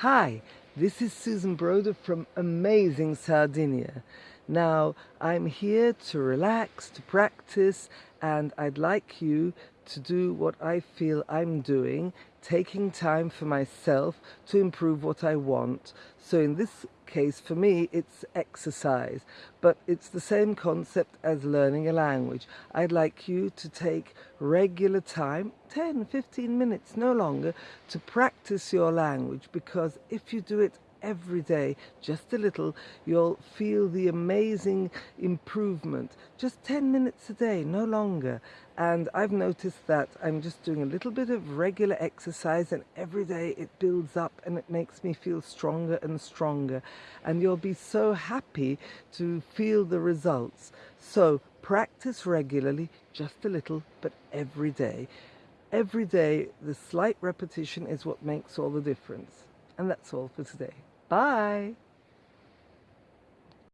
Hi, this is Susan Broder from Amazing Sardinia. Now, I'm here to relax, to practice, and I'd like you to do what I feel I'm doing, taking time for myself to improve what I want. So in this case, for me, it's exercise, but it's the same concept as learning a language. I'd like you to take regular time, 10, 15 minutes, no longer, to practice your language because if you do it every day, just a little, you'll feel the amazing improvement. Just 10 minutes a day, no longer. And I've noticed that I'm just doing a little bit of regular exercise and every day it builds up and it makes me feel stronger and stronger. And you'll be so happy to feel the results. So practice regularly, just a little, but every day. Every day, the slight repetition is what makes all the difference. And that's all for today. Bye.